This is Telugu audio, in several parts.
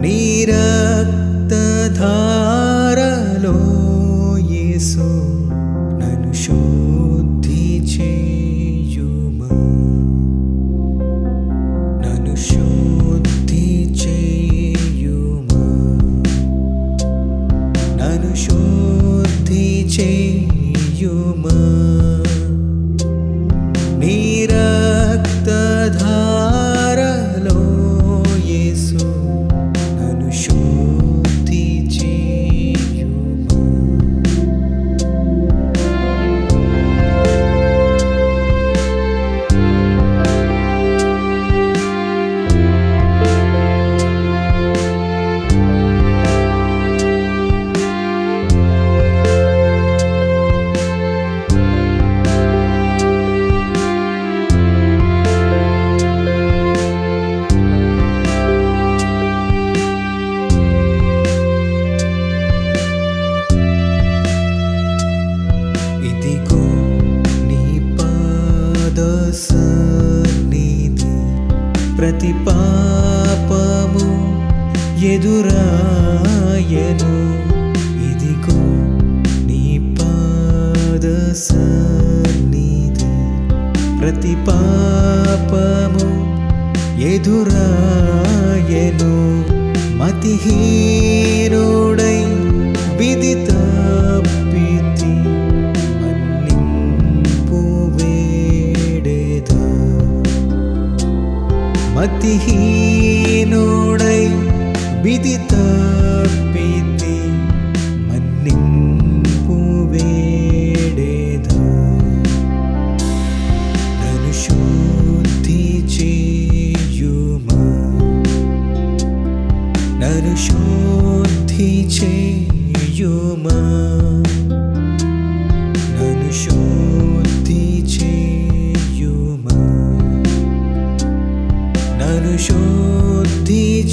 निरक्त धारलो ये ప్రతి పాపము ఎదురాయను. ఇదిగో నీ పాద సన్నిధి. ప్రతి పాపము ఎదురాయను. మతిహీనుడై see शुद्धिषुमा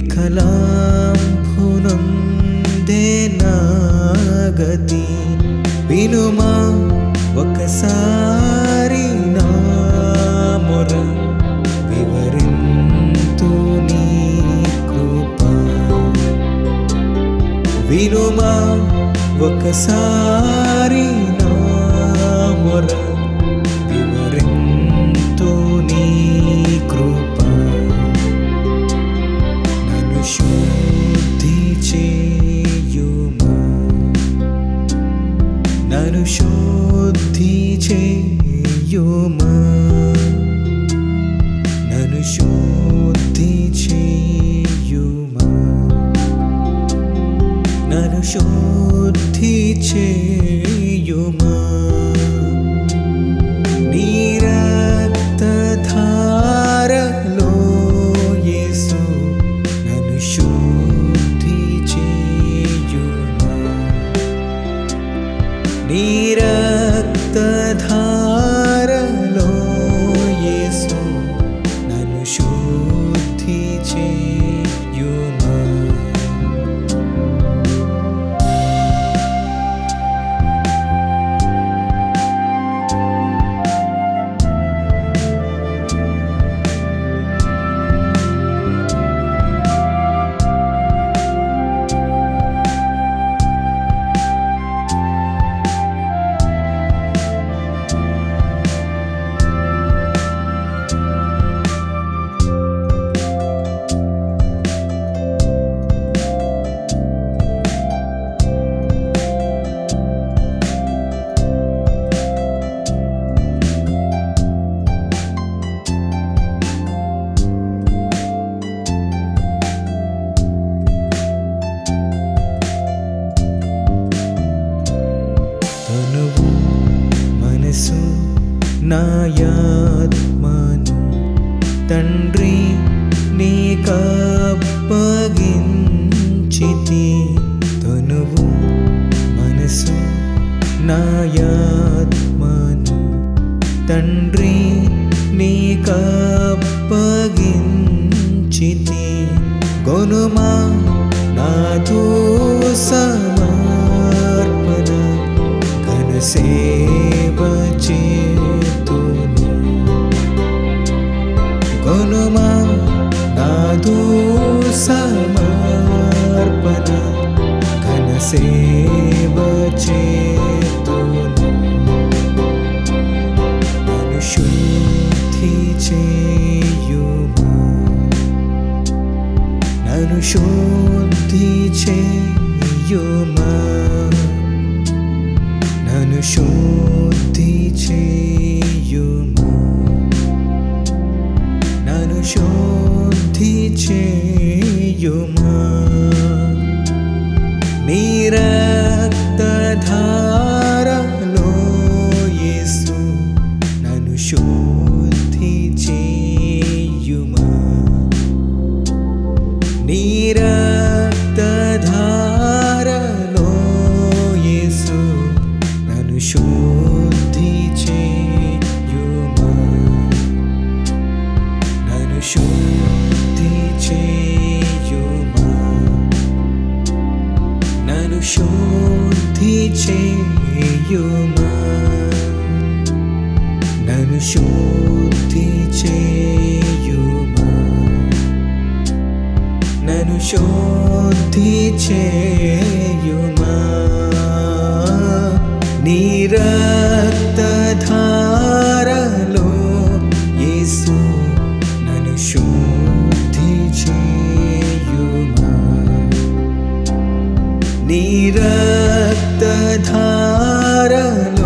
వికలాంభులం దేనాగతి వినుమా ఒకసారి నా మొర వివరింతు నీ కృప వినుమా ఒకసారి నా మొర നനുശോദ്ധി ചെയ്യുമ നനുശോദ്ധി ചെയ്യുമ നനുശോദ്ധി ചെയ്യ కప్పగించితి తనువు మనసు నాయాత్మను. తండ్రి నీ కప్పగించితి గొనుమా నాథూ సా teaching your mind. Mira. శుద్ధి చేయుమా? నన్ను శుద్ధి చేయుమా? నిరక్తధారలో యేసు నన్ను శుద్ధి చేయుమా? నిరక్తధారలో